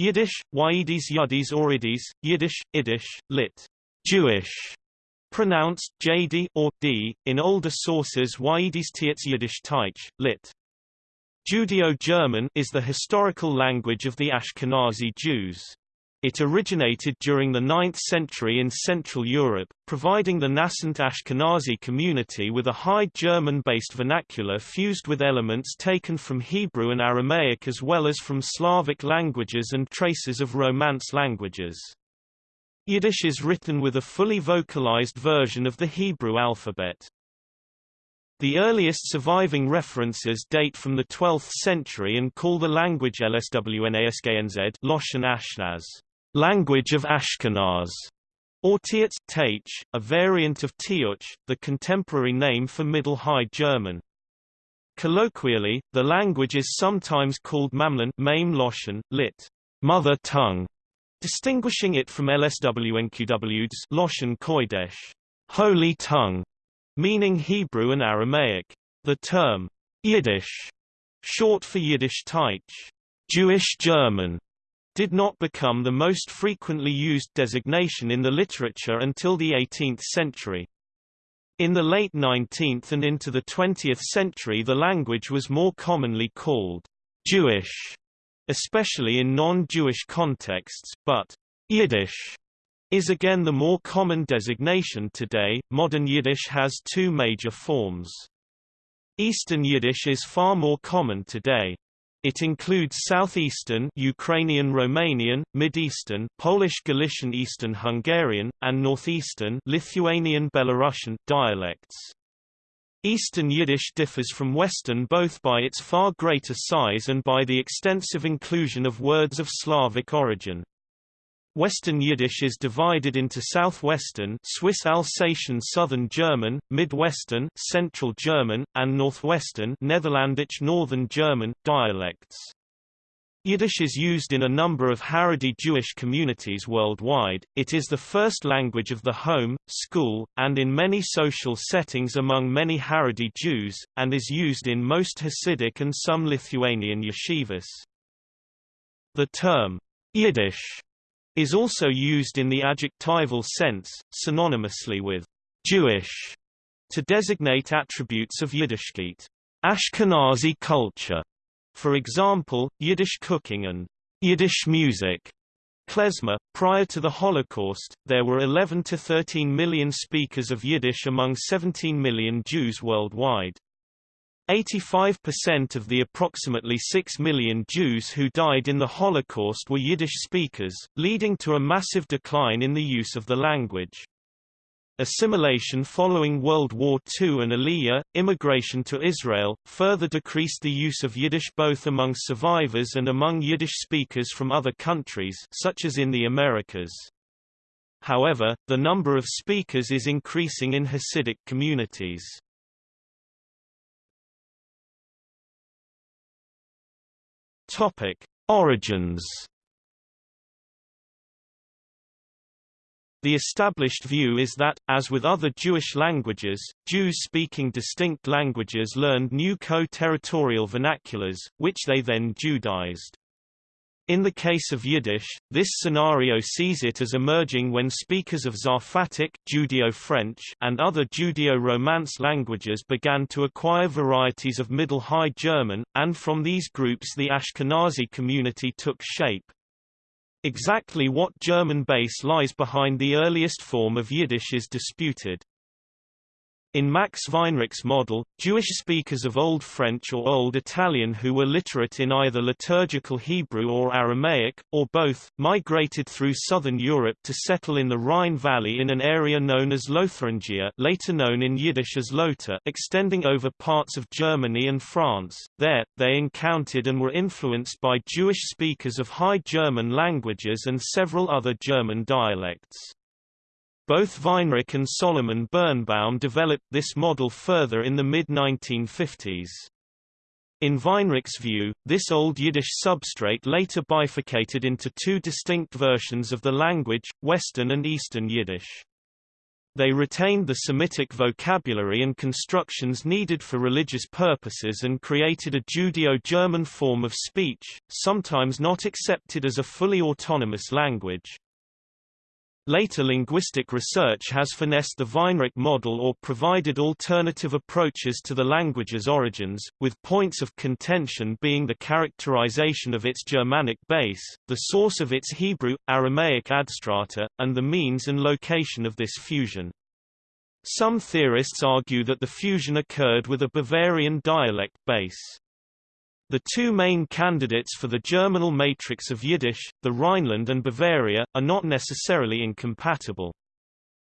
Yiddish, Yidis Yudis Oridis, Yiddish, Yiddish, lit. Jewish, pronounced JD or D, in older sources Yidis Tietz Yiddish Teich, lit. Judeo-German is the historical language of the Ashkenazi Jews. It originated during the 9th century in Central Europe, providing the nascent Ashkenazi community with a High German-based vernacular fused with elements taken from Hebrew and Aramaic as well as from Slavic languages and traces of Romance languages. Yiddish is written with a fully vocalized version of the Hebrew alphabet. The earliest surviving references date from the 12th century and call the language LSWNASKNZ Loshan Ashnaz language of Ashkenaz, or Tietz, a variant of Tiuch, the contemporary name for Middle High German. Colloquially, the language is sometimes called Mame Loshan, lit. mother tongue, distinguishing it from LSWNQW's Loshan Kodesh, holy tongue, meaning Hebrew and Aramaic. The term Yiddish, short for Yiddish Teich, Jewish German, did not become the most frequently used designation in the literature until the 18th century. In the late 19th and into the 20th century the language was more commonly called Jewish, especially in non-Jewish contexts, but Yiddish is again the more common designation today. Modern Yiddish has two major forms. Eastern Yiddish is far more common today. It includes Southeastern Ukrainian Romanian, Mid-Eastern Polish Galician Eastern Hungarian, and Northeastern Lithuanian Belarusian dialects. Eastern Yiddish differs from Western both by its far greater size and by the extensive inclusion of words of Slavic origin. Western Yiddish is divided into Southwestern Swiss Alsatian Southern German, Midwestern Central German, and Northwestern Netherlandic Northern German dialects. Yiddish is used in a number of Haredi Jewish communities worldwide, it is the first language of the home, school, and in many social settings among many Haredi Jews, and is used in most Hasidic and some Lithuanian yeshivas. The term, Yiddish is also used in the adjectival sense, synonymously with Jewish, to designate attributes of Yiddishkeit. Ashkenazi culture, for example, Yiddish cooking and Yiddish music. Klezmer, prior to the Holocaust, there were 11 to 13 million speakers of Yiddish among 17 million Jews worldwide. 85% of the approximately 6 million Jews who died in the Holocaust were Yiddish speakers, leading to a massive decline in the use of the language. Assimilation following World War II and Aliyah, immigration to Israel, further decreased the use of Yiddish both among survivors and among Yiddish speakers from other countries such as in the Americas. However, the number of speakers is increasing in Hasidic communities. Topic: Origins. The established view is that, as with other Jewish languages, Jews speaking distinct languages learned new co-territorial vernaculars, which they then Judaized. In the case of Yiddish, this scenario sees it as emerging when speakers of Zarfatic Judeo-French and other Judeo-Romance languages began to acquire varieties of Middle High German, and from these groups the Ashkenazi community took shape. Exactly what German base lies behind the earliest form of Yiddish is disputed. In Max Weinreich's model, Jewish speakers of Old French or Old Italian who were literate in either liturgical Hebrew or Aramaic, or both, migrated through southern Europe to settle in the Rhine Valley in an area known as Lotharingia later known in Yiddish as Lotha extending over parts of Germany and France. There, they encountered and were influenced by Jewish speakers of High German languages and several other German dialects. Both Weinreich and Solomon Birnbaum developed this model further in the mid-1950s. In Weinreich's view, this Old Yiddish substrate later bifurcated into two distinct versions of the language, Western and Eastern Yiddish. they retained the Semitic vocabulary and constructions needed for religious purposes and created a Judeo-German form of speech, sometimes not accepted as a fully autonomous language. Later linguistic research has finessed the Weinreich model or provided alternative approaches to the language's origins, with points of contention being the characterization of its Germanic base, the source of its Hebrew, Aramaic adstrata, and the means and location of this fusion. Some theorists argue that the fusion occurred with a Bavarian dialect base. The two main candidates for the germinal matrix of Yiddish, the Rhineland and Bavaria, are not necessarily incompatible.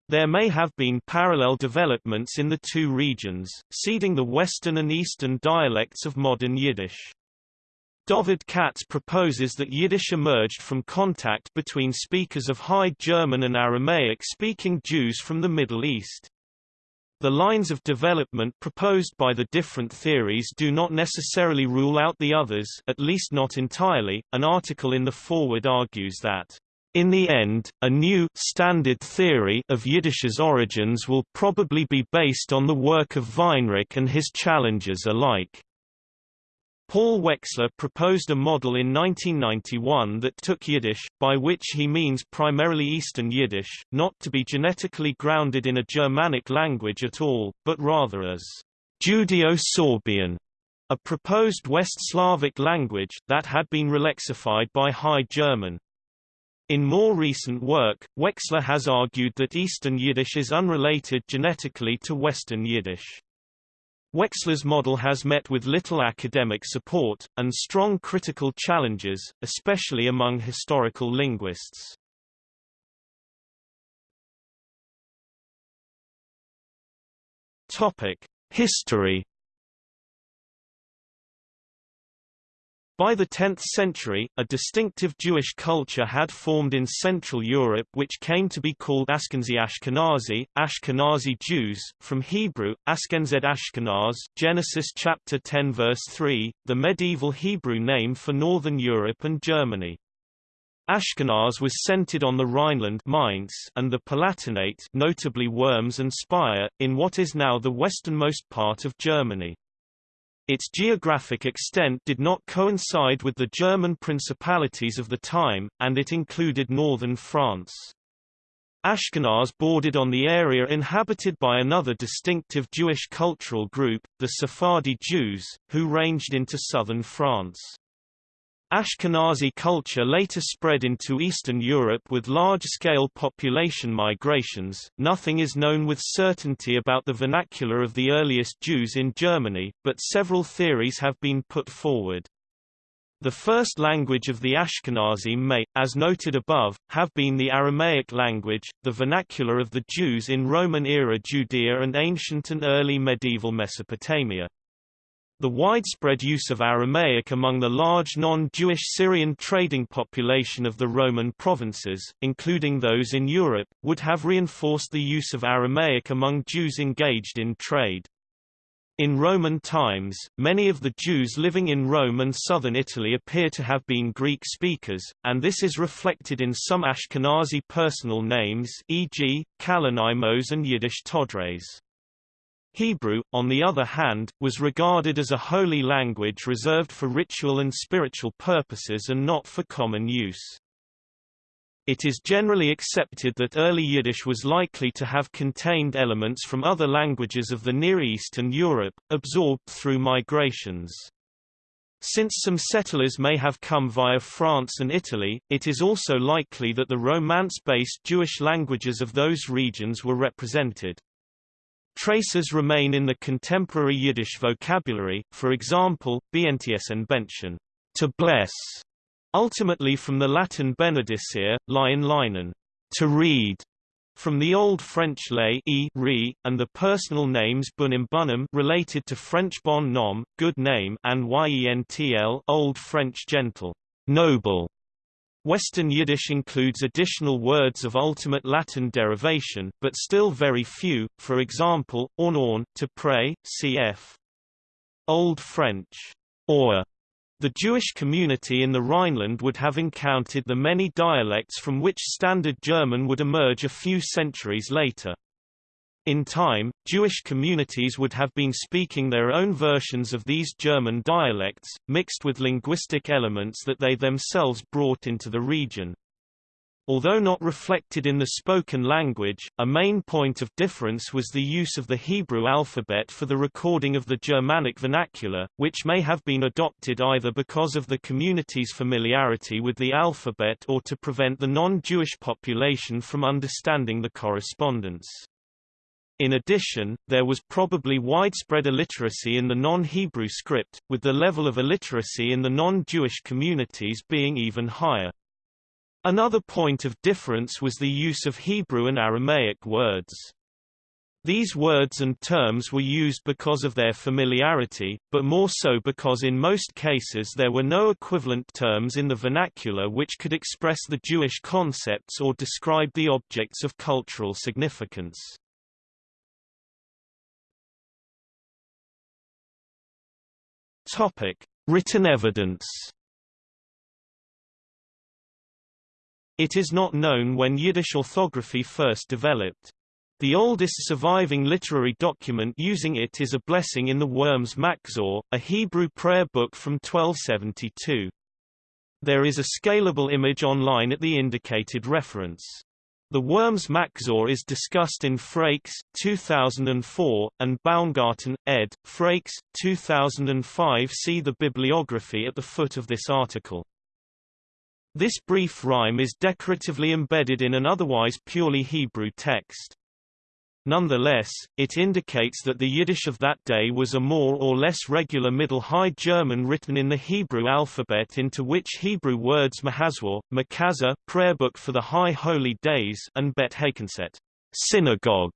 There may have been parallel developments in the two regions, seeding the western and eastern dialects of modern Yiddish. David Katz proposes that Yiddish emerged from contact between speakers of High German and Aramaic-speaking Jews from the Middle East. The lines of development proposed by the different theories do not necessarily rule out the others at least not entirely. An article in the Forward argues that in the end, a new standard theory of Yiddish's origins will probably be based on the work of Weinreich and his challengers alike. Paul Wexler proposed a model in 1991 that took Yiddish, by which he means primarily Eastern Yiddish, not to be genetically grounded in a Germanic language at all, but rather as Judeo-Sorbian, a proposed West Slavic language, that had been relexified by High German. In more recent work, Wexler has argued that Eastern Yiddish is unrelated genetically to Western Yiddish. Wexler's model has met with little academic support, and strong critical challenges, especially among historical linguists. History By the 10th century, a distinctive Jewish culture had formed in Central Europe which came to be called Ashkenazi Ashkenazi, Ashkenazi Jews, from Hebrew, Ashkenazed Ashkenaz Genesis chapter 10 verse 3, the medieval Hebrew name for Northern Europe and Germany. Ashkenaz was centered on the Rhineland Mainz and the Palatinate notably Worms and Speyer, in what is now the westernmost part of Germany. Its geographic extent did not coincide with the German principalities of the time, and it included northern France. Ashkenaz bordered on the area inhabited by another distinctive Jewish cultural group, the Sephardi Jews, who ranged into southern France. Ashkenazi culture later spread into Eastern Europe with large-scale population migrations. Nothing is known with certainty about the vernacular of the earliest Jews in Germany, but several theories have been put forward. The first language of the Ashkenazi may, as noted above, have been the Aramaic language, the vernacular of the Jews in Roman-era Judea and ancient and early medieval Mesopotamia. The widespread use of Aramaic among the large non-Jewish Syrian trading population of the Roman provinces, including those in Europe, would have reinforced the use of Aramaic among Jews engaged in trade. In Roman times, many of the Jews living in Rome and southern Italy appear to have been Greek speakers, and this is reflected in some Ashkenazi personal names e.g., Kalonymos and Yiddish Todres. Hebrew, on the other hand, was regarded as a holy language reserved for ritual and spiritual purposes and not for common use. It is generally accepted that early Yiddish was likely to have contained elements from other languages of the Near East and Europe, absorbed through migrations. Since some settlers may have come via France and Italy, it is also likely that the Romance-based Jewish languages of those regions were represented. Traces remain in the contemporary Yiddish vocabulary, for example, Bntsen benchen, to bless, ultimately from the Latin benedicere, lion linen, to read, from the Old French lay e re, and the personal names bunim bunum related to French bon nom, good name, and yentl Old French gentle, noble. Western Yiddish includes additional words of ultimate Latin derivation, but still very few, for example, orn to pray, cf. Old French, or. The Jewish community in the Rhineland would have encountered the many dialects from which Standard German would emerge a few centuries later. In time, Jewish communities would have been speaking their own versions of these German dialects, mixed with linguistic elements that they themselves brought into the region. Although not reflected in the spoken language, a main point of difference was the use of the Hebrew alphabet for the recording of the Germanic vernacular, which may have been adopted either because of the community's familiarity with the alphabet or to prevent the non-Jewish population from understanding the correspondence. In addition, there was probably widespread illiteracy in the non-Hebrew script, with the level of illiteracy in the non-Jewish communities being even higher. Another point of difference was the use of Hebrew and Aramaic words. These words and terms were used because of their familiarity, but more so because in most cases there were no equivalent terms in the vernacular which could express the Jewish concepts or describe the objects of cultural significance. Topic: Written evidence. It is not known when Yiddish orthography first developed. The oldest surviving literary document using it is a blessing in the Worms Machzor, a Hebrew prayer book from 1272. There is a scalable image online at the indicated reference. The Worms Machzor is discussed in Frakes 2004, and Baumgarten, ed., Frakes 2005 See the bibliography at the foot of this article. This brief rhyme is decoratively embedded in an otherwise purely Hebrew text. Nonetheless, it indicates that the Yiddish of that day was a more or less regular Middle High German written in the Hebrew alphabet into which Hebrew words Mahazwar, Makaza, prayer book for the High Holy Days, and Bet Hakenset, synagogue,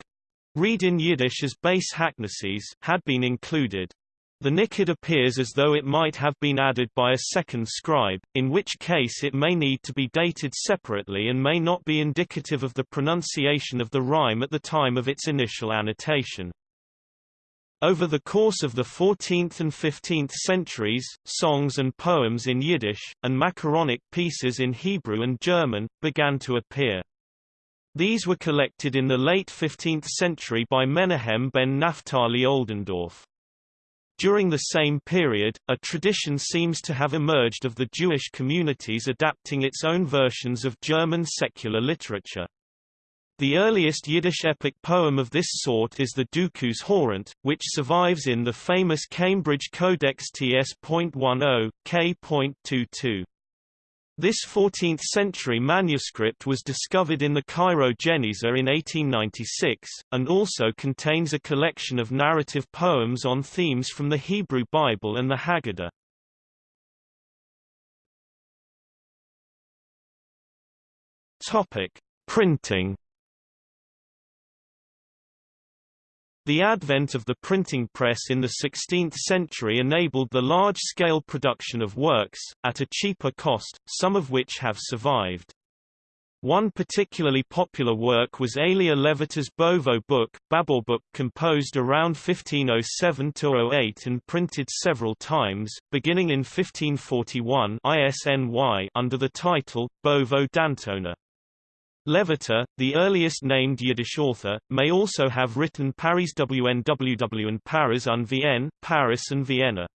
read in Yiddish as base hacknesses, had been included. The nicked appears as though it might have been added by a second scribe, in which case it may need to be dated separately and may not be indicative of the pronunciation of the rhyme at the time of its initial annotation. Over the course of the 14th and 15th centuries, songs and poems in Yiddish, and macaronic pieces in Hebrew and German, began to appear. These were collected in the late 15th century by Menahem ben Naphtali Oldendorf. During the same period, a tradition seems to have emerged of the Jewish communities adapting its own versions of German secular literature. The earliest Yiddish epic poem of this sort is the Dukus Horant, which survives in the famous Cambridge Codex TS.10, K.22. This 14th-century manuscript was discovered in the Cairo Geniza in 1896, and also contains a collection of narrative poems on themes from the Hebrew Bible and the Haggadah. Topic: Printing The advent of the printing press in the 16th century enabled the large-scale production of works, at a cheaper cost, some of which have survived. One particularly popular work was Elia Levitas Bovo book, Babel book composed around 1507-08 and printed several times, beginning in 1541 ISNY under the title, Bovo Dantona. Levita, the earliest named Yiddish author, may also have written Paris WNWW and Paris un Vienne, Paris and Vienna.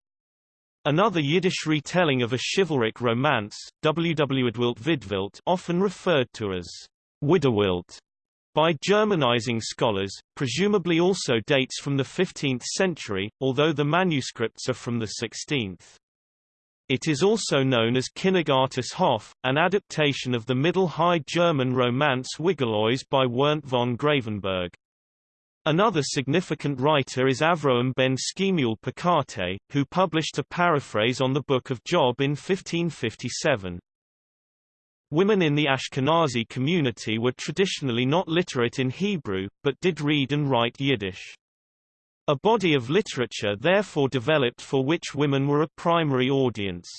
Another Yiddish retelling of a chivalric romance, WW Widwilt often referred to as Widerwilt by Germanizing scholars, presumably also dates from the 15th century, although the manuscripts are from the 16th. It is also known as Könighartes Hof, an adaptation of the Middle High German romance Wigalois by Wirnt von Grafenberg. Another significant writer is Avrohom ben Schemuel Pekate, who published a paraphrase on the Book of Job in 1557. Women in the Ashkenazi community were traditionally not literate in Hebrew, but did read and write Yiddish. A body of literature therefore developed for which women were a primary audience.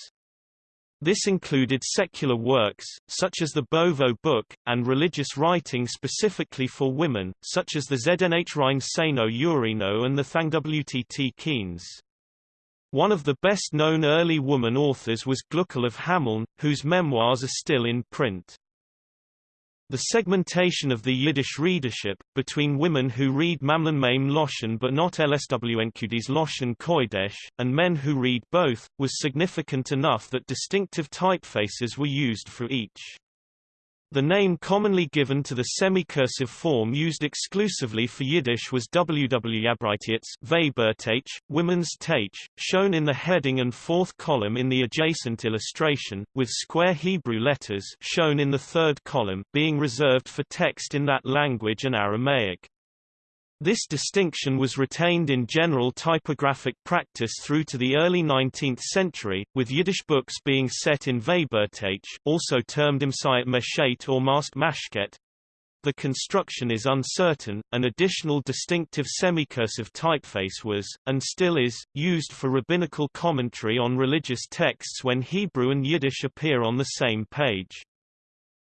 This included secular works, such as the Bovo Book, and religious writing specifically for women, such as the Zdenh Rein Seno Urino and the Thangwtt Keynes. One of the best-known early woman authors was Gluckel of Hameln, whose memoirs are still in print. The segmentation of the Yiddish readership, between women who read Mamlan Maim Loshen but not LSWNQD's Loshen Koidesh, and men who read both, was significant enough that distinctive typefaces were used for each. The name commonly given to the semi-cursive form used exclusively for Yiddish was WW Weibertage, women's Tage, shown in the heading and fourth column in the adjacent illustration, with square Hebrew letters shown in the third column being reserved for text in that language and Aramaic. This distinction was retained in general typographic practice through to the early 19th century, with Yiddish books being set in Weibertage also termed Imsayat Meshet or Mast Mashket. The construction is uncertain. An additional distinctive semicursive typeface was, and still is, used for rabbinical commentary on religious texts when Hebrew and Yiddish appear on the same page.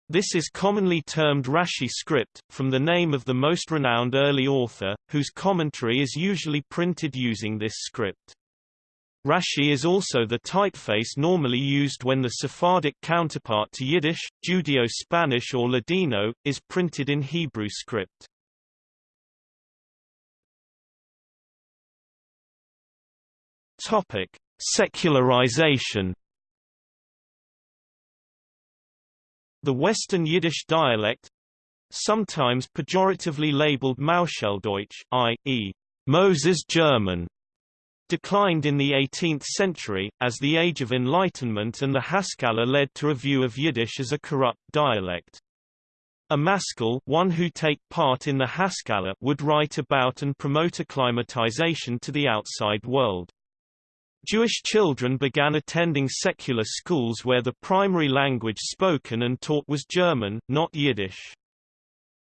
This is commonly termed Rashi script, from the name of the most renowned early author, whose commentary is usually printed using this script. Rashi is also the typeface normally used when the Sephardic counterpart to Yiddish, Judeo-Spanish or Ladino, is printed in Hebrew script. Topic: Secularization The Western Yiddish dialect sometimes pejoratively labeled Mauscheldeutsch, i.e., Moses German, declined in the 18th century, as the Age of Enlightenment and the Haskalah led to a view of Yiddish as a corrupt dialect. A maskil one who take part in the Haskalah would write about and promote acclimatization to the outside world. Jewish children began attending secular schools where the primary language spoken and taught was German, not Yiddish.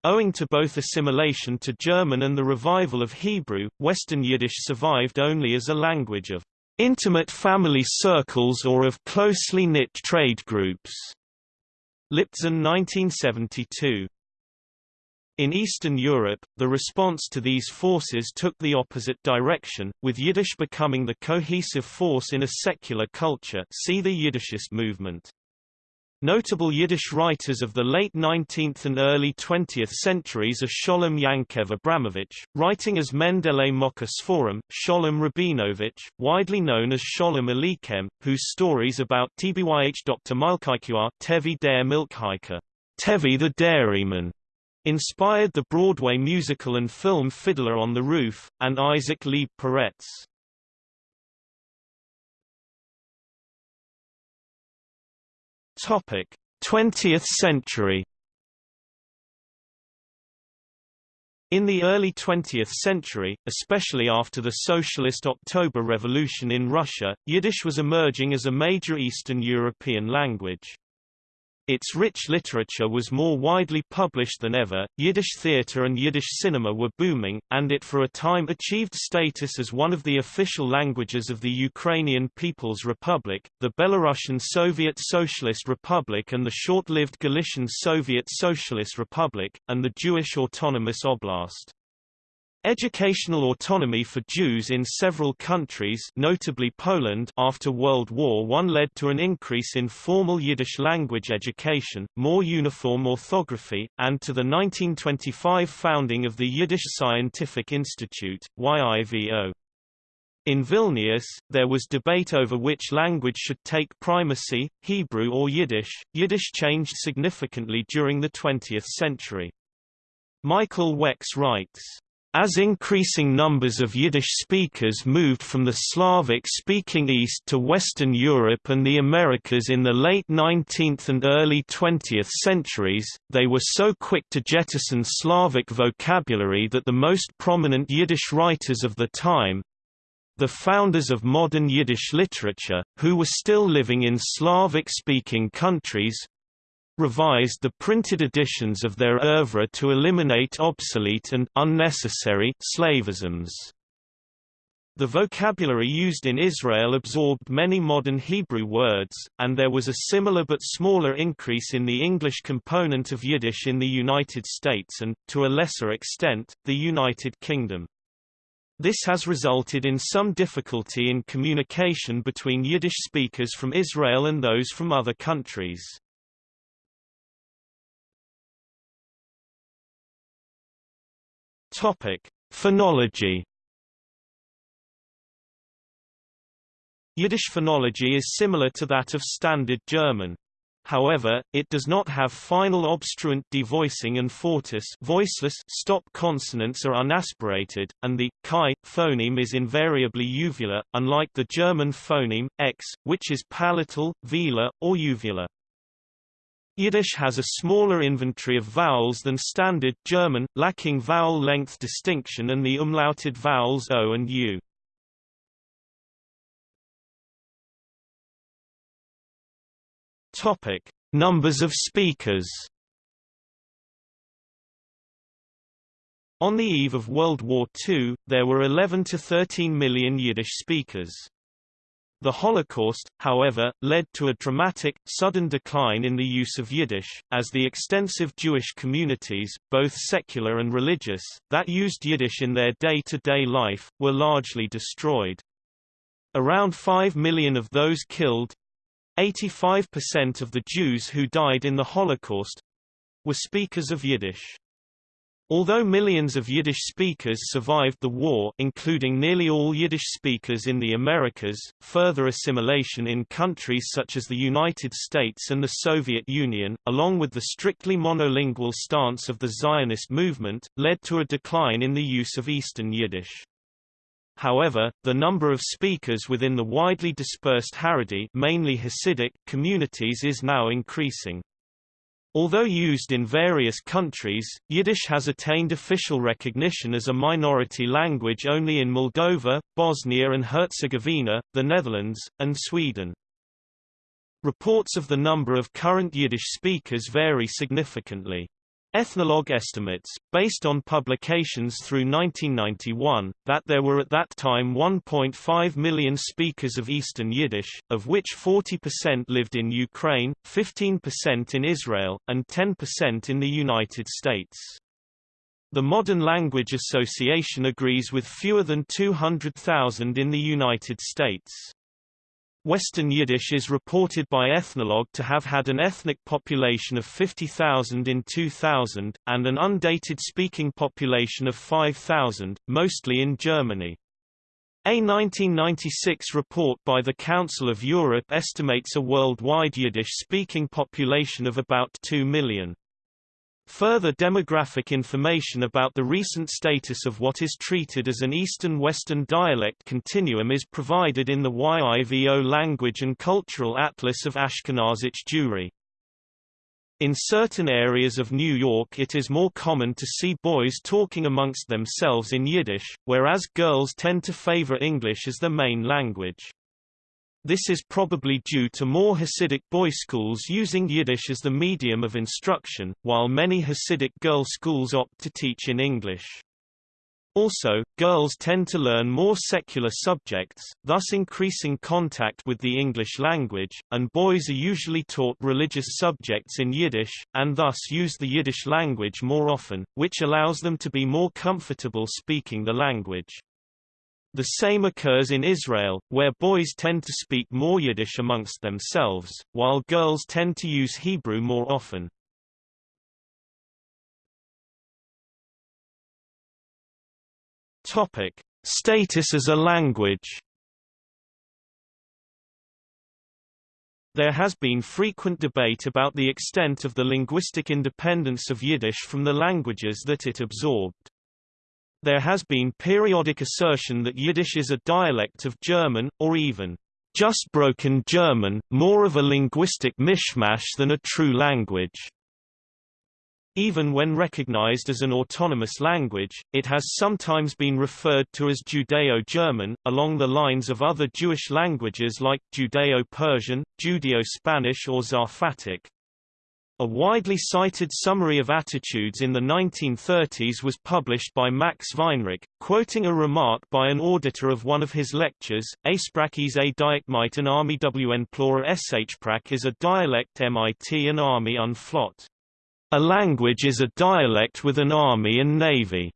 Owing to both assimilation to German and the revival of Hebrew, Western Yiddish survived only as a language of intimate family circles or of closely knit trade groups. Liptzin 1972 in Eastern Europe, the response to these forces took the opposite direction, with Yiddish becoming the cohesive force in a secular culture see the Yiddishist movement. Notable Yiddish writers of the late 19th and early 20th centuries are Sholem Yankev Abramovich, writing as Mendele Moka Sholem Rabinovich, widely known as Sholem Aleichem, whose stories about Tbyh Dr. Milkaiqua Tevi der Milkhiker, Tevi the Dairyman, Inspired the Broadway musical and film Fiddler on the Roof, and Isaac Leib Peretz. Topic: 20th century. In the early 20th century, especially after the Socialist October Revolution in Russia, Yiddish was emerging as a major Eastern European language. Its rich literature was more widely published than ever, Yiddish theater and Yiddish cinema were booming, and it for a time achieved status as one of the official languages of the Ukrainian People's Republic, the Belarusian Soviet Socialist Republic and the short-lived Galician Soviet Socialist Republic, and the Jewish Autonomous Oblast. Educational autonomy for Jews in several countries notably Poland after World War I led to an increase in formal Yiddish language education, more uniform orthography, and to the 1925 founding of the Yiddish Scientific Institute, YIVO. In Vilnius, there was debate over which language should take primacy, Hebrew or Yiddish. Yiddish changed significantly during the 20th century. Michael Wex writes, as increasing numbers of Yiddish speakers moved from the Slavic-speaking East to Western Europe and the Americas in the late 19th and early 20th centuries, they were so quick to jettison Slavic vocabulary that the most prominent Yiddish writers of the time—the founders of modern Yiddish literature, who were still living in Slavic-speaking countries, revised the printed editions of their oeuvre to eliminate obsolete and unnecessary slavisms. The vocabulary used in Israel absorbed many modern Hebrew words, and there was a similar but smaller increase in the English component of Yiddish in the United States and, to a lesser extent, the United Kingdom. This has resulted in some difficulty in communication between Yiddish speakers from Israel and those from other countries. Topic: Phonology. Yiddish phonology is similar to that of Standard German. However, it does not have final obstruent devoicing and fortis voiceless stop consonants are unaspirated, and the chi phoneme is invariably uvular, unlike the German phoneme x, which is palatal, velar, or uvular. Yiddish has a smaller inventory of vowels than Standard German, lacking vowel length distinction and the umlauted vowels o and u. Topic: Numbers of speakers. On the eve of World War II, there were 11 to 13 million Yiddish speakers. The Holocaust, however, led to a dramatic, sudden decline in the use of Yiddish, as the extensive Jewish communities, both secular and religious, that used Yiddish in their day-to-day -day life, were largely destroyed. Around 5 million of those killed, 85% of the Jews who died in the Holocaust were speakers of Yiddish. Although millions of Yiddish speakers survived the war including nearly all Yiddish speakers in the Americas, further assimilation in countries such as the United States and the Soviet Union, along with the strictly monolingual stance of the Zionist movement, led to a decline in the use of Eastern Yiddish. However, the number of speakers within the widely dispersed Haredi mainly Hasidic communities is now increasing. Although used in various countries, Yiddish has attained official recognition as a minority language only in Moldova, Bosnia and Herzegovina, the Netherlands, and Sweden. Reports of the number of current Yiddish speakers vary significantly. Ethnologue estimates, based on publications through 1991, that there were at that time 1.5 million speakers of Eastern Yiddish, of which 40% lived in Ukraine, 15% in Israel, and 10% in the United States. The Modern Language Association agrees with fewer than 200,000 in the United States. Western Yiddish is reported by Ethnologue to have had an ethnic population of 50,000 in 2000, and an undated speaking population of 5,000, mostly in Germany. A 1996 report by the Council of Europe estimates a worldwide Yiddish-speaking population of about 2 million. Further demographic information about the recent status of what is treated as an Eastern-Western dialect continuum is provided in the YIVO Language and Cultural Atlas of Ashkenazic Jewry. In certain areas of New York it is more common to see boys talking amongst themselves in Yiddish, whereas girls tend to favor English as the main language. This is probably due to more Hasidic boy schools using Yiddish as the medium of instruction, while many Hasidic girl schools opt to teach in English. Also, girls tend to learn more secular subjects, thus increasing contact with the English language, and boys are usually taught religious subjects in Yiddish, and thus use the Yiddish language more often, which allows them to be more comfortable speaking the language. The same occurs in Israel, where boys tend to speak more Yiddish amongst themselves, while girls tend to use Hebrew more often. Topic: Status as a language. There has been frequent debate about the extent of the linguistic independence of Yiddish from the languages that it absorbed. There has been periodic assertion that Yiddish is a dialect of German, or even just broken German, more of a linguistic mishmash than a true language. Even when recognized as an autonomous language, it has sometimes been referred to as Judeo-German, along the lines of other Jewish languages like Judeo-Persian, Judeo-Spanish or Zarfatic. A widely cited summary of attitudes in the 1930s was published by Max Weinreich, quoting a remark by an auditor of one of his lectures, Asprachis a Dialekt an Army wn Plora Shprach is a dialect mit an army unflot. A language is a dialect with an army and navy.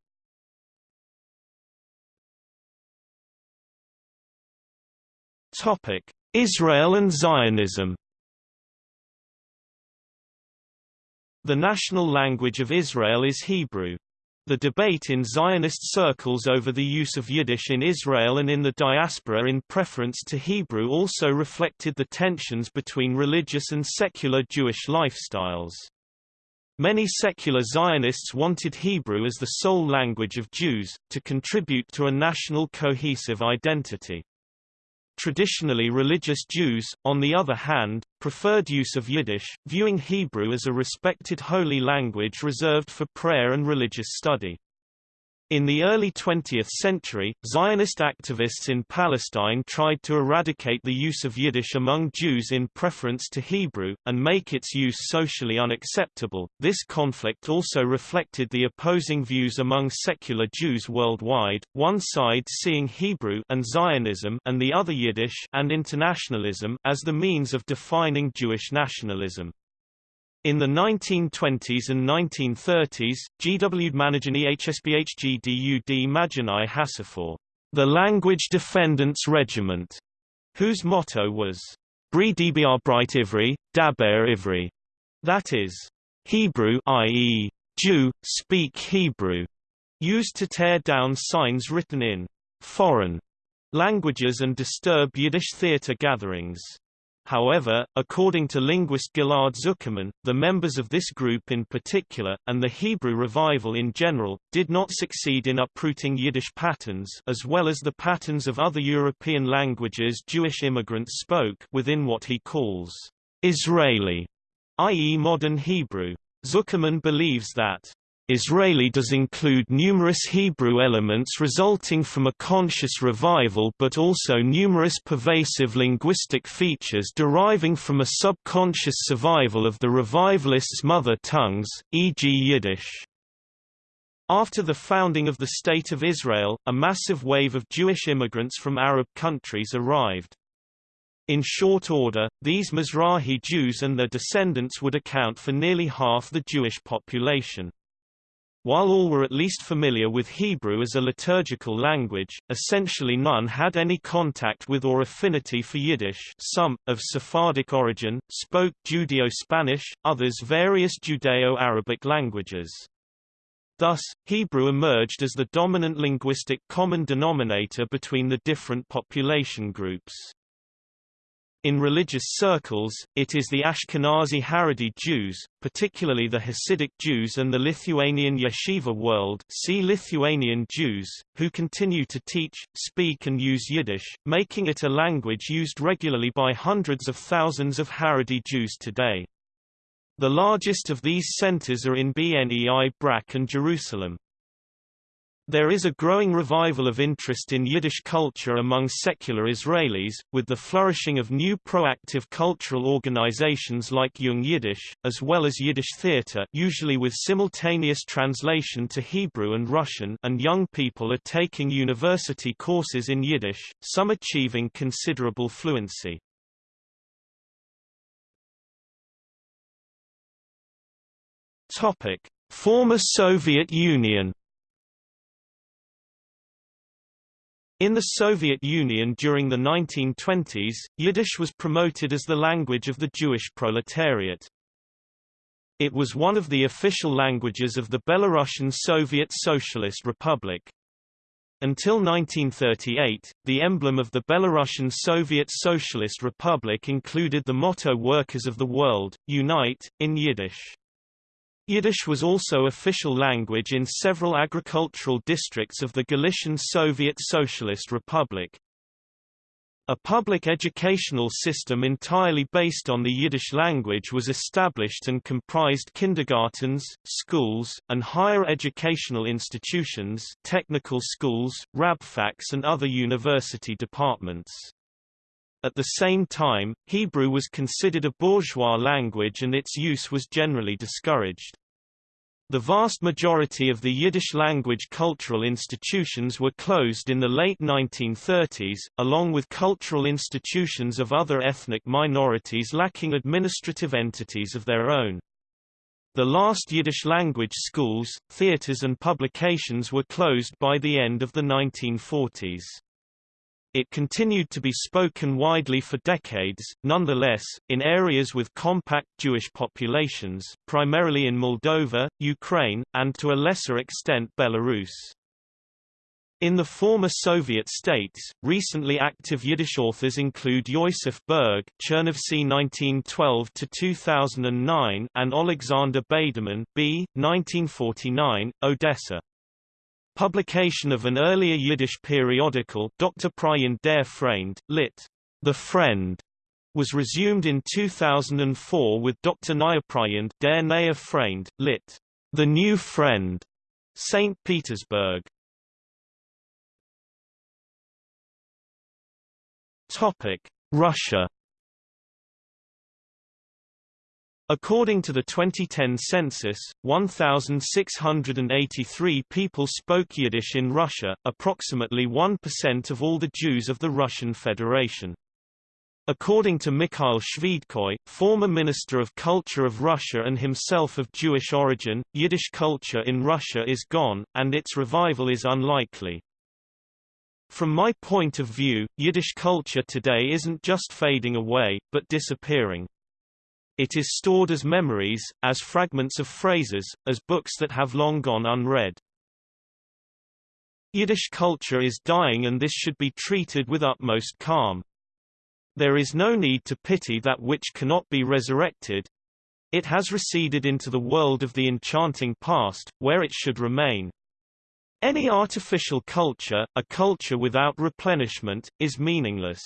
Israel and Zionism The national language of Israel is Hebrew. The debate in Zionist circles over the use of Yiddish in Israel and in the diaspora in preference to Hebrew also reflected the tensions between religious and secular Jewish lifestyles. Many secular Zionists wanted Hebrew as the sole language of Jews, to contribute to a national cohesive identity. Traditionally religious Jews, on the other hand, preferred use of Yiddish, viewing Hebrew as a respected holy language reserved for prayer and religious study. In the early 20th century, Zionist activists in Palestine tried to eradicate the use of Yiddish among Jews in preference to Hebrew, and make its use socially unacceptable. This conflict also reflected the opposing views among secular Jews worldwide, one side seeing Hebrew and Zionism and the other Yiddish and internationalism as the means of defining Jewish nationalism. In the 1920s and 1930s, GW Managini HSBHGDUD Maginai Hasafor, the Language Defendants Regiment, whose motto was, Bri DBR Bright Ivri, Daber Ivri, that is, Hebrew i.e., Jew, speak Hebrew, used to tear down signs written in foreign languages and disturb Yiddish theater gatherings. However, according to linguist Ghil'ad Zuckermann, the members of this group in particular, and the Hebrew revival in general, did not succeed in uprooting Yiddish patterns as well as the patterns of other European languages Jewish immigrants spoke within what he calls Israeli, i.e. modern Hebrew. Zuckermann believes that Israeli does include numerous Hebrew elements resulting from a conscious revival but also numerous pervasive linguistic features deriving from a subconscious survival of the revivalists' mother tongues, e.g. Yiddish. After the founding of the State of Israel, a massive wave of Jewish immigrants from Arab countries arrived. In short order, these Mizrahi Jews and their descendants would account for nearly half the Jewish population. While all were at least familiar with Hebrew as a liturgical language, essentially none had any contact with or affinity for Yiddish some, of Sephardic origin, spoke Judeo-Spanish, others various Judeo-Arabic languages. Thus, Hebrew emerged as the dominant linguistic common denominator between the different population groups. In religious circles, it is the Ashkenazi Haredi Jews, particularly the Hasidic Jews and the Lithuanian yeshiva world see Lithuanian Jews, who continue to teach, speak and use Yiddish, making it a language used regularly by hundreds of thousands of Haredi Jews today. The largest of these centers are in Bnei Brak and Jerusalem. There is a growing revival of interest in Yiddish culture among secular Israelis, with the flourishing of new proactive cultural organizations like Young Yiddish, as well as Yiddish theater usually with simultaneous translation to Hebrew and Russian and young people are taking university courses in Yiddish, some achieving considerable fluency. Former Soviet Union In the Soviet Union during the 1920s, Yiddish was promoted as the language of the Jewish proletariat. It was one of the official languages of the Belarusian Soviet Socialist Republic. Until 1938, the emblem of the Belarusian Soviet Socialist Republic included the motto Workers of the World, Unite, in Yiddish. Yiddish was also official language in several agricultural districts of the Galician Soviet Socialist Republic. A public educational system entirely based on the Yiddish language was established and comprised kindergartens, schools, and higher educational institutions technical schools, rabfaks and other university departments. At the same time, Hebrew was considered a bourgeois language and its use was generally discouraged. The vast majority of the Yiddish-language cultural institutions were closed in the late 1930s, along with cultural institutions of other ethnic minorities lacking administrative entities of their own. The last Yiddish-language schools, theaters and publications were closed by the end of the 1940s. It continued to be spoken widely for decades, nonetheless, in areas with compact Jewish populations, primarily in Moldova, Ukraine, and to a lesser extent Belarus. In the former Soviet states, recently active Yiddish authors include Yosef Berg Chernovtsi 1912-2009 and Alexander Beyderman B. 1949, Odessa. Publication of an earlier Yiddish periodical Dr. Pryan der Freund, lit. The Friend, was resumed in 2004 with Dr. Neue der Neue Freund, lit. The New Friend, St. Petersburg. Topic: Russia. According to the 2010 census, 1,683 people spoke Yiddish in Russia, approximately 1% of all the Jews of the Russian Federation. According to Mikhail Shvydkoy, former Minister of Culture of Russia and himself of Jewish origin, Yiddish culture in Russia is gone, and its revival is unlikely. From my point of view, Yiddish culture today isn't just fading away, but disappearing. It is stored as memories, as fragments of phrases, as books that have long gone unread. Yiddish culture is dying and this should be treated with utmost calm. There is no need to pity that which cannot be resurrected. It has receded into the world of the enchanting past, where it should remain. Any artificial culture, a culture without replenishment, is meaningless.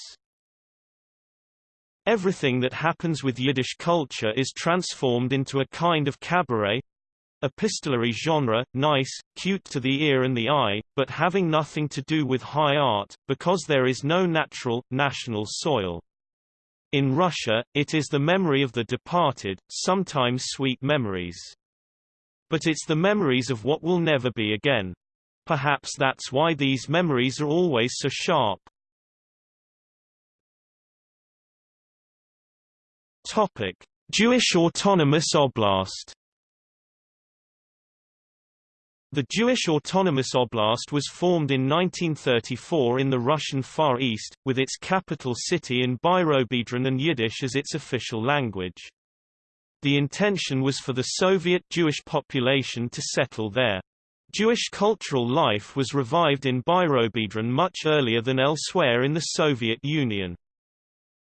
Everything that happens with Yiddish culture is transformed into a kind of cabaret, epistolary genre, nice, cute to the ear and the eye, but having nothing to do with high art, because there is no natural, national soil. In Russia, it is the memory of the departed, sometimes sweet memories. But it's the memories of what will never be again. Perhaps that's why these memories are always so sharp. Topic: Jewish Autonomous Oblast. The Jewish Autonomous Oblast was formed in 1934 in the Russian Far East, with its capital city in Birobidzhan and Yiddish as its official language. The intention was for the Soviet Jewish population to settle there. Jewish cultural life was revived in Birobidzhan much earlier than elsewhere in the Soviet Union.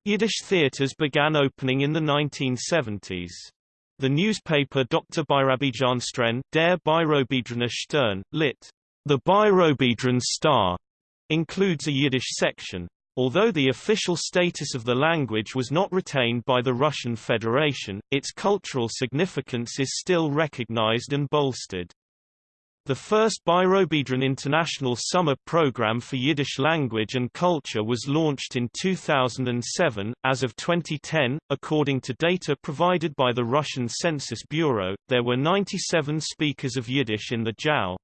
Yiddish theaters began opening in the 1970s. The newspaper Dr. Birobidzhan Stren, Der Birobidzhaner Stern, lit. The Birobidzhan Star, includes a Yiddish section. Although the official status of the language was not retained by the Russian Federation, its cultural significance is still recognized and bolstered. The first Birobidzhan International Summer Program for Yiddish Language and Culture was launched in 2007. As of 2010, according to data provided by the Russian Census Bureau, there were 97 speakers of Yiddish in the JAO.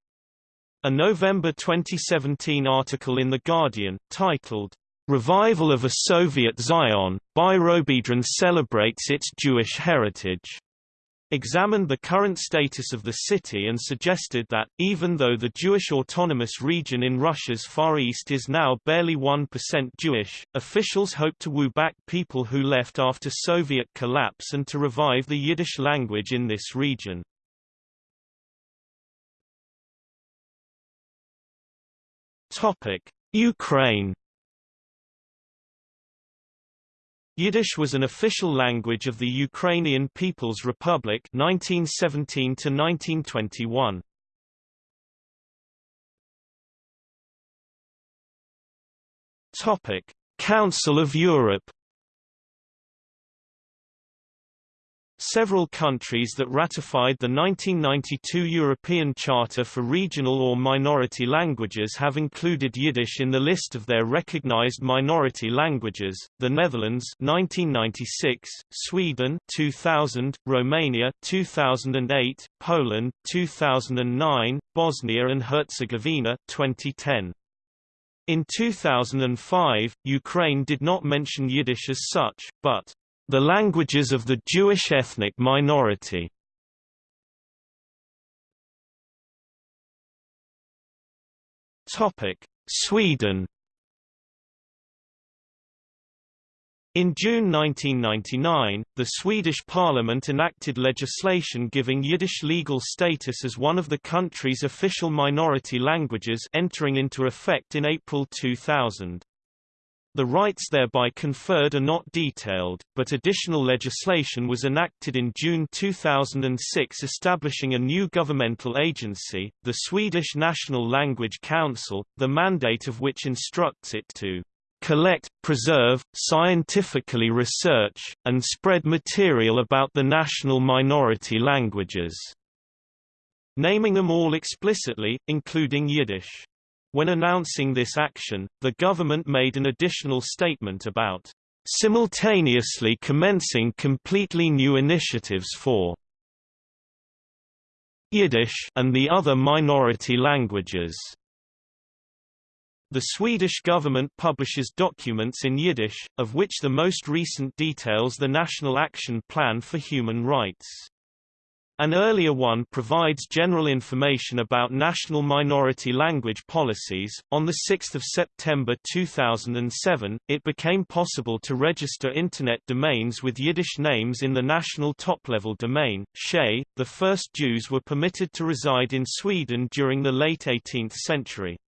A November 2017 article in The Guardian, titled, Revival of a Soviet Zion, Birobidzhan celebrates its Jewish heritage examined the current status of the city and suggested that, even though the Jewish autonomous region in Russia's Far East is now barely 1% Jewish, officials hope to woo back people who left after Soviet collapse and to revive the Yiddish language in this region. Ukraine Yiddish was an official language of the Ukrainian People's Republic 1917 to 1921. Topic: Council of Europe Several countries that ratified the 1992 European Charter for Regional or Minority Languages have included Yiddish in the list of their recognized minority languages, the Netherlands 1996, Sweden 2000, Romania 2008, Poland 2009, Bosnia and Herzegovina 2010. In 2005, Ukraine did not mention Yiddish as such, but the languages of the Jewish ethnic minority Sweden In June 1999, the Swedish parliament enacted legislation giving Yiddish legal status as one of the country's official minority languages entering into effect in April 2000. The rights thereby conferred are not detailed, but additional legislation was enacted in June 2006 establishing a new governmental agency, the Swedish National Language Council, the mandate of which instructs it to collect, preserve, scientifically research, and spread material about the national minority languages", naming them all explicitly, including Yiddish. When announcing this action, the government made an additional statement about simultaneously commencing completely new initiatives for Yiddish and the other minority languages. The Swedish government publishes documents in Yiddish, of which the most recent details the National Action Plan for Human Rights. An earlier one provides general information about national minority language policies. On 6 September 2007, it became possible to register Internet domains with Yiddish names in the national top-level domain, SHE. The first Jews were permitted to reside in Sweden during the late 18th century.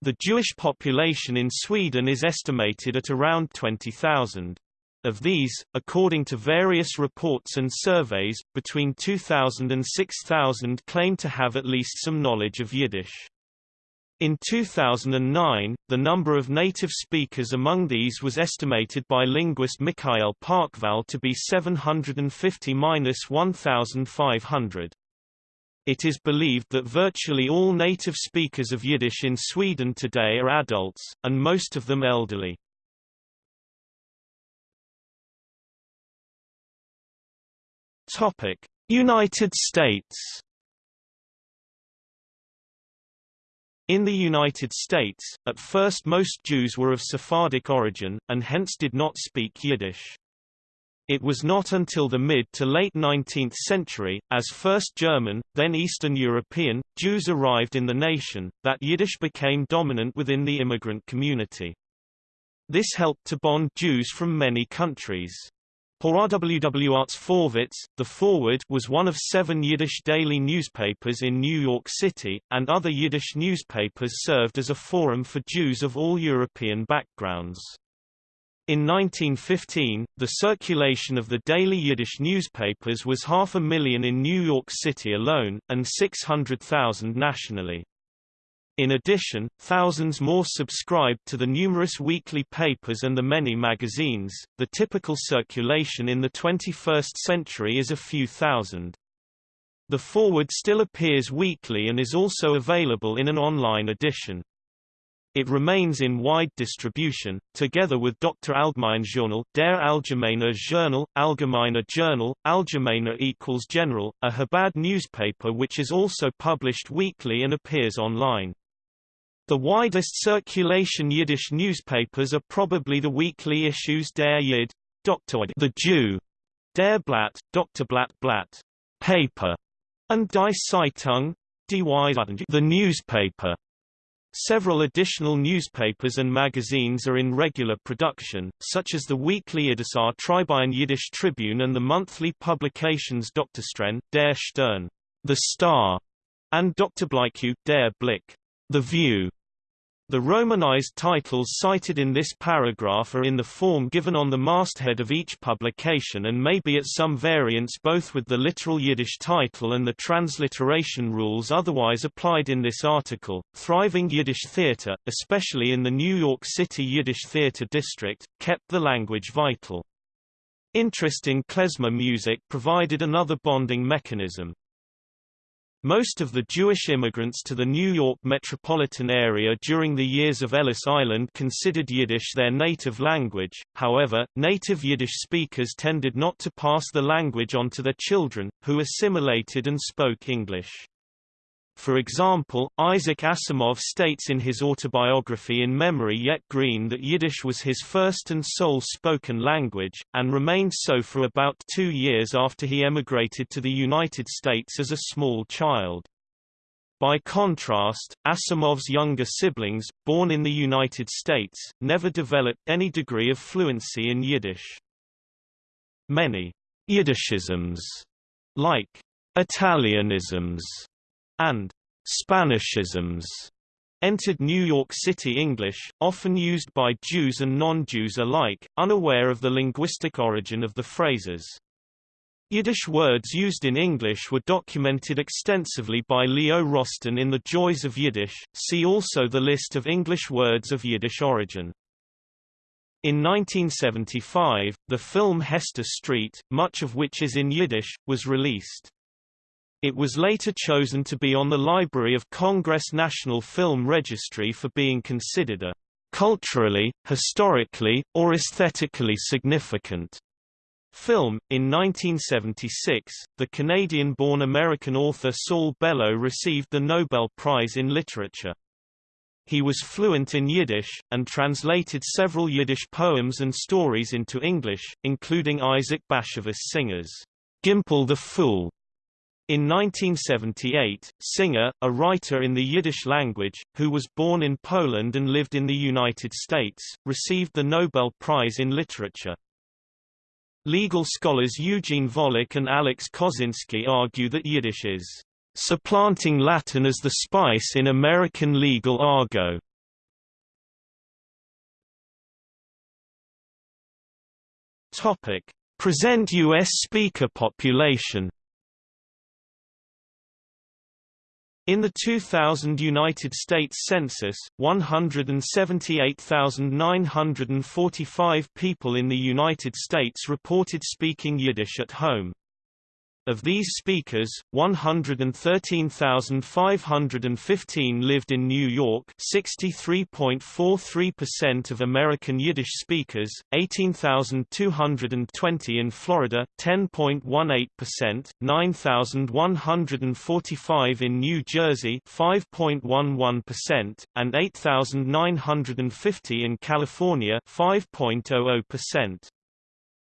The Jewish population in Sweden is estimated at around 20,000. Of these, according to various reports and surveys, between 2,000 and 6,000 claim to have at least some knowledge of Yiddish. In 2009, the number of native speakers among these was estimated by linguist Mikael Parkvall to be 750–1,500. It is believed that virtually all native speakers of Yiddish in Sweden today are adults, and most of them elderly. United States In the United States, at first most Jews were of Sephardic origin, and hence did not speak Yiddish. It was not until the mid to late 19th century, as first German, then Eastern European, Jews arrived in the nation, that Yiddish became dominant within the immigrant community. This helped to bond Jews from many countries. For RWW Arts Forwitz, The Forward was one of seven Yiddish daily newspapers in New York City, and other Yiddish newspapers served as a forum for Jews of all European backgrounds. In 1915, the circulation of the daily Yiddish newspapers was half a million in New York City alone, and 600,000 nationally. In addition, thousands more subscribed to the numerous weekly papers and the many magazines. The typical circulation in the 21st century is a few thousand. The Forward still appears weekly and is also available in an online edition. It remains in wide distribution, together with Dr. Allgemeine Journal, Der Allgemeine Journal, Allgemeiner Journal, Allgemeiner equals General, a Chabad newspaper which is also published weekly and appears online. The widest circulation Yiddish newspapers are probably the weekly issues Der Yid, Dr. the Jew, Der Blatt, Dr. Blatt Blatt, paper, and Die Zeitung, the newspaper. Several additional newspapers and magazines are in regular production, such as the weekly Idisar Tribune Yiddish Tribune and the monthly publications Dr. Stren, Der Stern, The Star, and Dr. Bliku, Der Blick, The View. The Romanized titles cited in this paragraph are in the form given on the masthead of each publication and may be at some variance both with the literal Yiddish title and the transliteration rules otherwise applied in this article. Thriving Yiddish theater, especially in the New York City Yiddish theater district, kept the language vital. Interest in klezmer music provided another bonding mechanism. Most of the Jewish immigrants to the New York metropolitan area during the years of Ellis Island considered Yiddish their native language, however, native Yiddish speakers tended not to pass the language on to their children, who assimilated and spoke English. For example, Isaac Asimov states in his autobiography In Memory Yet Green that Yiddish was his first and sole spoken language, and remained so for about two years after he emigrated to the United States as a small child. By contrast, Asimov's younger siblings, born in the United States, never developed any degree of fluency in Yiddish. Many Yiddishisms, like Italianisms and Spanishisms, entered New York City English, often used by Jews and non-Jews alike, unaware of the linguistic origin of the phrases. Yiddish words used in English were documented extensively by Leo Rosten in The Joys of Yiddish, see also the list of English words of Yiddish origin. In 1975, the film Hester Street, much of which is in Yiddish, was released. It was later chosen to be on the Library of Congress National Film Registry for being considered a culturally, historically, or aesthetically significant Film. In 1976, the Canadian-born American author Saul Bellow received the Nobel Prize in Literature. He was fluent in Yiddish, and translated several Yiddish poems and stories into English, including Isaac Bashevis Singer's Gimpel the Fool. In 1978, Singer, a writer in the Yiddish language, who was born in Poland and lived in the United States, received the Nobel Prize in Literature. Legal scholars Eugene Volokh and Alex Kozinski argue that Yiddish is supplanting Latin as the spice in American legal argot. Present U.S. speaker population In the 2000 United States Census, 178,945 people in the United States reported speaking Yiddish at home. Of these speakers, 113,515 lived in New York 63.43% of American Yiddish speakers, 18,220 in Florida 10.18%, 9,145 in New Jersey 5.11%, and 8,950 in California 5.00%.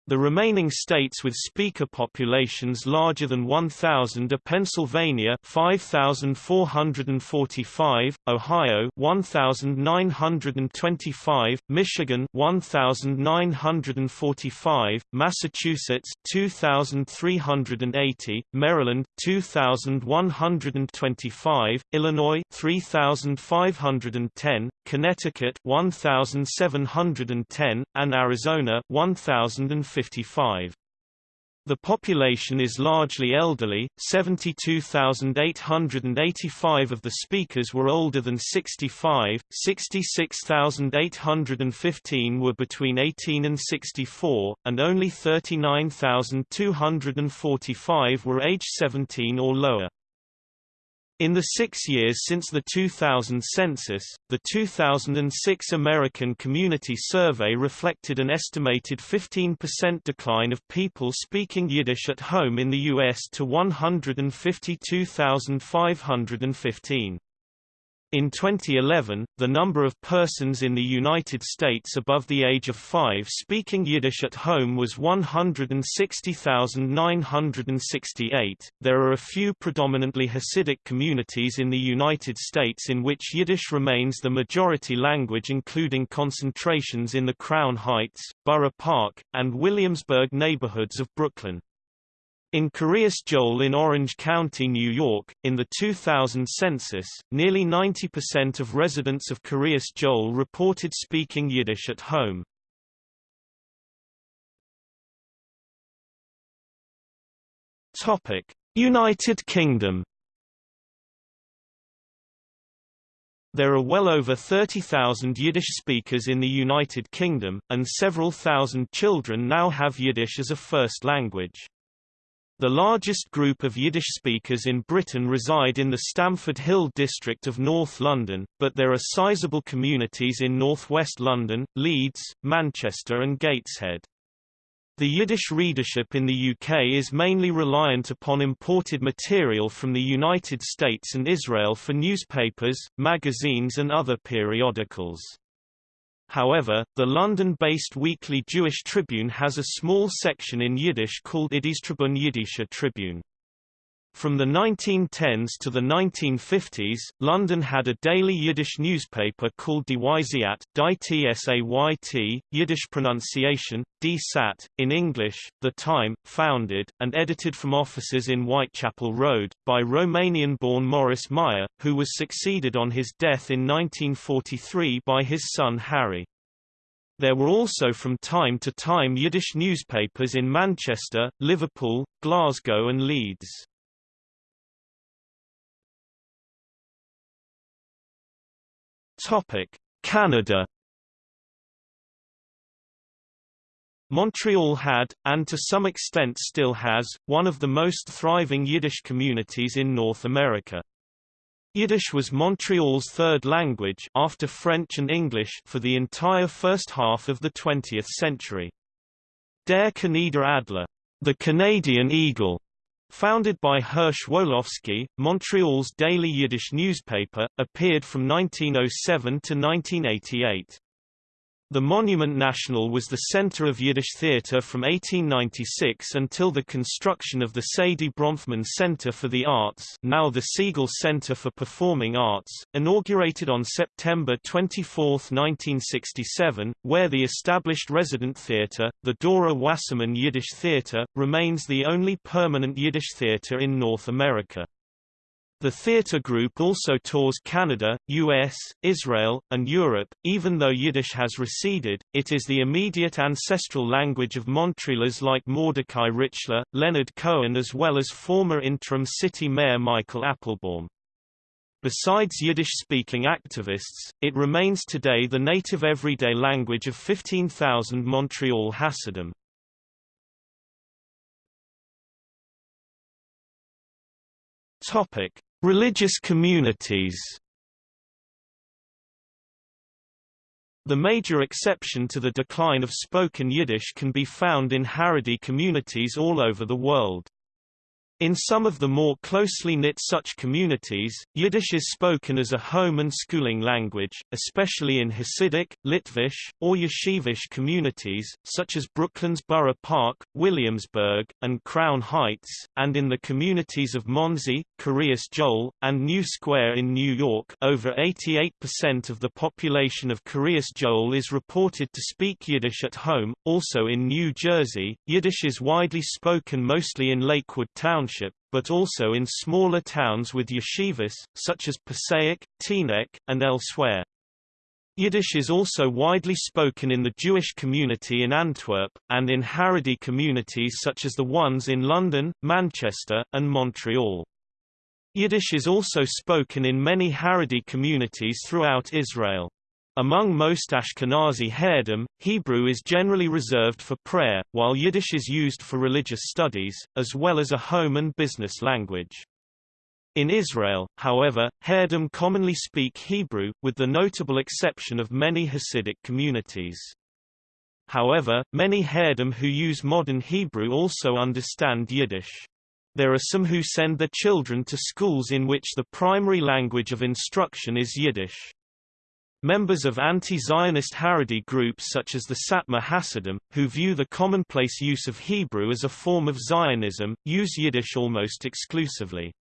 The remaining states with speaker populations larger than 1,000 are Pennsylvania 5,445, Ohio 1,925, Michigan 1,945, Massachusetts 2,380, Maryland 2,125, Illinois 3,510, Connecticut 1,710, and Arizona 1,055. The population is largely elderly, 72,885 of the speakers were older than 65, 66,815 were between 18 and 64, and only 39,245 were age 17 or lower. In the six years since the 2000 census, the 2006 American Community Survey reflected an estimated 15% decline of people speaking Yiddish at home in the U.S. to 152,515. In 2011, the number of persons in the United States above the age of 5 speaking Yiddish at home was 160,968. There are a few predominantly Hasidic communities in the United States in which Yiddish remains the majority language including concentrations in the Crown Heights, Borough Park, and Williamsburg neighborhoods of Brooklyn. In Kiryas Joel in Orange County, New York, in the 2000 census, nearly 90% of residents of Kiryas Joel reported speaking Yiddish at home. United Kingdom. There are well over 30,000 Yiddish speakers in the United Kingdom, and several thousand children now have Yiddish as a first language. The largest group of Yiddish speakers in Britain reside in the Stamford Hill district of North London, but there are sizable communities in northwest London, Leeds, Manchester and Gateshead. The Yiddish readership in the UK is mainly reliant upon imported material from the United States and Israel for newspapers, magazines and other periodicals. However, the London-based weekly Jewish Tribune has a small section in Yiddish called Iddistribun Yiddische Tribune. From the 1910s to the 1950s, London had a daily Yiddish newspaper called Die Wyziat, Die Tsayt, Yiddish pronunciation, DSAT, in English, The Time, founded, and edited from offices in Whitechapel Road, by Romanian-born Maurice Meyer, who was succeeded on his death in 1943 by his son Harry. There were also from time to time Yiddish newspapers in Manchester, Liverpool, Glasgow and Leeds. Topic: Canada Montreal had, and to some extent still has, one of the most thriving Yiddish communities in North America. Yiddish was Montreal's third language after French and English for the entire first half of the 20th century. Der Kanadier Adler, the Canadian Eagle, Founded by Hirsch Wolofsky, Montreal's daily Yiddish newspaper, appeared from 1907 to 1988. The Monument National was the center of Yiddish theater from 1896 until the construction of the Sadie Bronfman Center for the Arts now the Segal Center for Performing Arts, inaugurated on September 24, 1967, where the established resident theater, the Dora Wasserman Yiddish Theater, remains the only permanent Yiddish theater in North America. The theatre group also tours Canada, US, Israel, and Europe. Even though Yiddish has receded, it is the immediate ancestral language of Montrealers like Mordecai Richler, Leonard Cohen as well as former interim city mayor Michael Applebaum. Besides Yiddish-speaking activists, it remains today the native everyday language of 15,000 Montreal Hasidim. Topic: Religious communities The major exception to the decline of spoken Yiddish can be found in Haredi communities all over the world. In some of the more closely knit such communities, Yiddish is spoken as a home and schooling language, especially in Hasidic, Litvish, or Yeshivish communities, such as Brooklyn's Borough Park, Williamsburg, and Crown Heights, and in the communities of Monsey, Kiryas Joel, and New Square in New York. Over 88% of the population of Kiryas Joel is reported to speak Yiddish at home, also in New Jersey, Yiddish is widely spoken mostly in Lakewood Township But also in smaller towns with yeshivas, such as Passaic, Teaneck, and elsewhere. Yiddish is also widely spoken in the Jewish community in Antwerp, and in Haredi communities such as the ones in London, Manchester, and Montreal. Yiddish is also spoken in many Haredi communities throughout Israel. Among most Ashkenazi Haredim, Hebrew is generally reserved for prayer, while Yiddish is used for religious studies, as well as a home and business language. In Israel, however, Haredim commonly speak Hebrew, with the notable exception of many Hasidic communities. However, many Haredim who use modern Hebrew also understand Yiddish. There are some who send their children to schools in which the primary language of instruction is Yiddish. Members of anti-Zionist Haredi groups such as the Satmar Hasidim, who view the commonplace use of Hebrew as a form of Zionism, use Yiddish almost exclusively.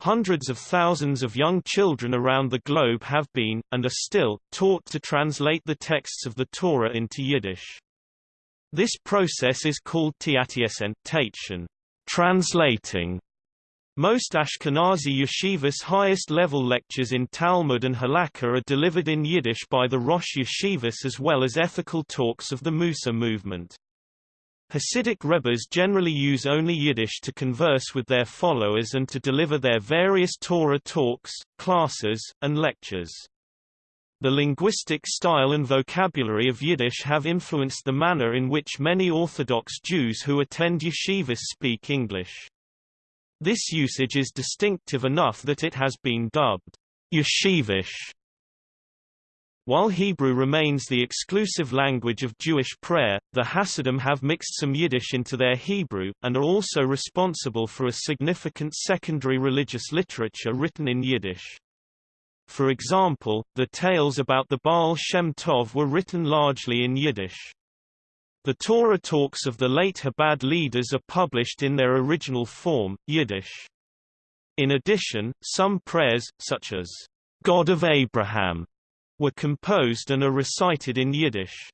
Hundreds of thousands of young children around the globe have been, and are still, taught to translate the texts of the Torah into Yiddish. This process is called tiatiesen, translating, most Ashkenazi yeshivas highest-level lectures in Talmud and Halakha are delivered in Yiddish by the Rosh Yeshivas as well as ethical talks of the Mussar movement. Hasidic rebbes generally use only Yiddish to converse with their followers and to deliver their various Torah talks, classes, and lectures. The linguistic style and vocabulary of Yiddish have influenced the manner in which many Orthodox Jews who attend yeshivas speak English. This usage is distinctive enough that it has been dubbed yeshivish. While Hebrew remains the exclusive language of Jewish prayer, the Hasidim have mixed some Yiddish into their Hebrew, and are also responsible for a significant secondary religious literature written in Yiddish. For example, the tales about the Baal Shem Tov were written largely in Yiddish. The Torah talks of the late Chabad leaders are published in their original form, Yiddish. In addition, some prayers, such as, God of Abraham, were composed and are recited in Yiddish.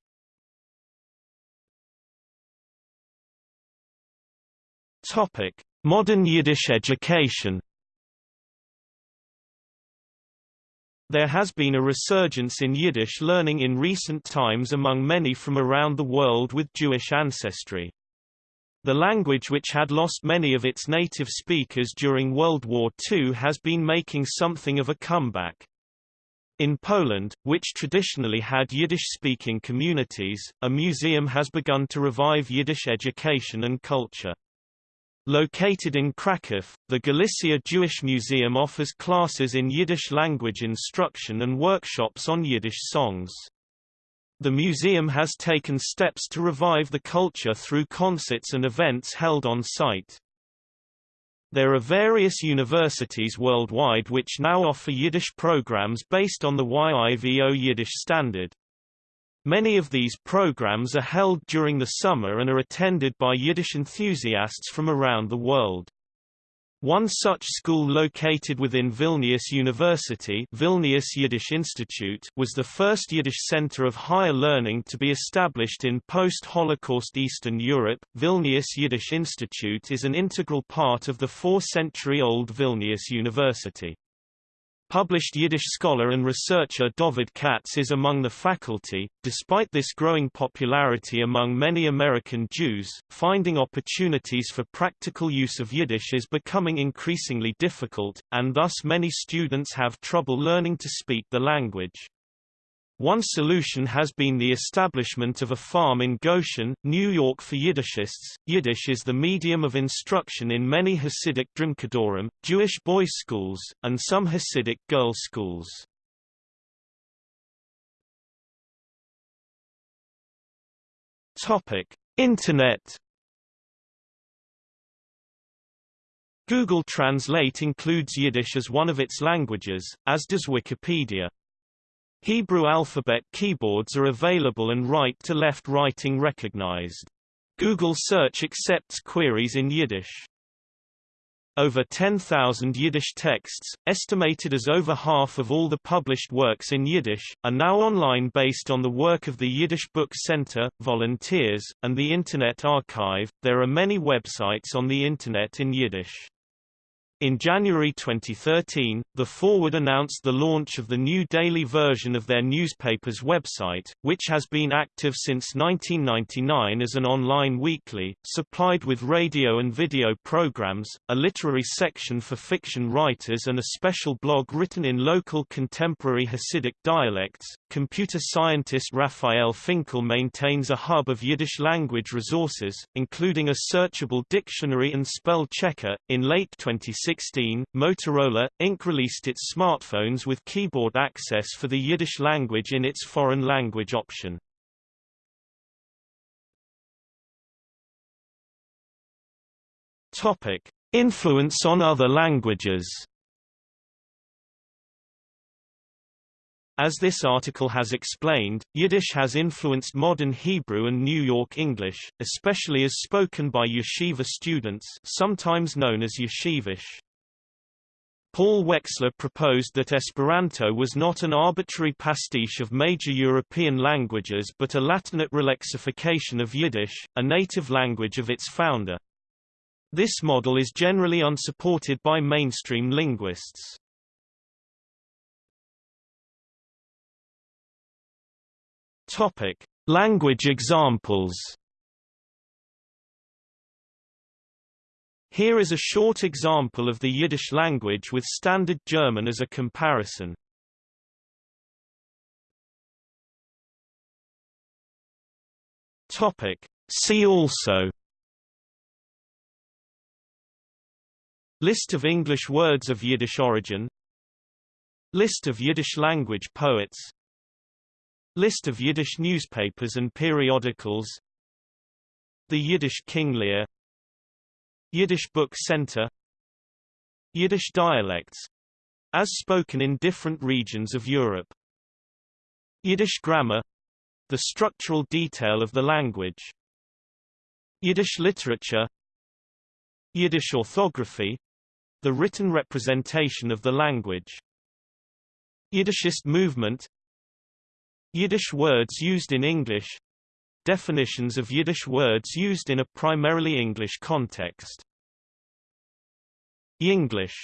Modern Yiddish education. There has been a resurgence in Yiddish learning in recent times among many from around the world with Jewish ancestry. The language which had lost many of its native speakers during World War II has been making something of a comeback. In Poland, which traditionally had Yiddish-speaking communities, a museum has begun to revive Yiddish education and culture. Located in Kraków, the Galicia Jewish Museum offers classes in Yiddish language instruction and workshops on Yiddish songs. The museum has taken steps to revive the culture through concerts and events held on site. There are various universities worldwide which now offer Yiddish programs based on the YIVO Yiddish standard. Many of these programs are held during the summer and are attended by Yiddish enthusiasts from around the world. One such school located within Vilnius University Vilnius Yiddish Institute was the first Yiddish center of higher learning to be established in post-Holocaust Eastern Europe. Vilnius Yiddish Institute is an integral part of the four-century-old Vilnius University. Published Yiddish scholar and researcher Dovid Katz is among the faculty. Despite this growing popularity among many American Jews, finding opportunities for practical use of Yiddish is becoming increasingly difficult, and thus many students have trouble learning to speak the language. One solution has been the establishment of a farm in Goshen, New York for Yiddishists. Yiddish is the medium of instruction in many Hasidic Drimkadorim, Jewish boys' schools, and some Hasidic girls' schools. Topic: Internet. Google Translate includes Yiddish as one of its languages, as does Wikipedia. Hebrew alphabet keyboards are available and right-to-left writing recognized. Google Search accepts queries in Yiddish. Over 10,000 Yiddish texts, estimated as over half of all the published works in Yiddish, are now online based on the work of the Yiddish Book Center, volunteers, and the Internet Archive. There are many websites on the Internet in Yiddish. In January 2013, The Forward announced the launch of the new daily version of their newspaper's website, which has been active since 1999 as an online weekly, supplied with radio and video programs, a literary section for fiction writers and a special blog written in local contemporary Hasidic dialects. Computer scientist Raphael Finkel maintains a hub of Yiddish language resources, including a searchable dictionary and spell checker. In late 2016, 2016, Motorola, Inc. released its smartphones with keyboard access for the Yiddish language in its foreign language option. Topic: Influence on other languages. As this article has explained, Yiddish has influenced modern Hebrew and New York English, especially as spoken by yeshiva students sometimes known as yeshivish. Paul Wexler proposed that Esperanto was not an arbitrary pastiche of major European languages but a Latinate relexification of Yiddish, a native language of its founder. This model is generally unsupported by mainstream linguists. Topic: Language examples. Here is a short example of the Yiddish language with Standard German as a comparison. Topic: See also List of English words of Yiddish origin List of Yiddish language poets List of Yiddish newspapers and periodicals. The Yiddish King Lear. Yiddish Book Center. Yiddish dialects as spoken in different regions of Europe. Yiddish grammar The structural detail of the language. Yiddish literature. Yiddish orthography the written representation of the language. Yiddishist movement Yiddish words used in English. Definitions of Yiddish words used in a primarily English context. Yinglish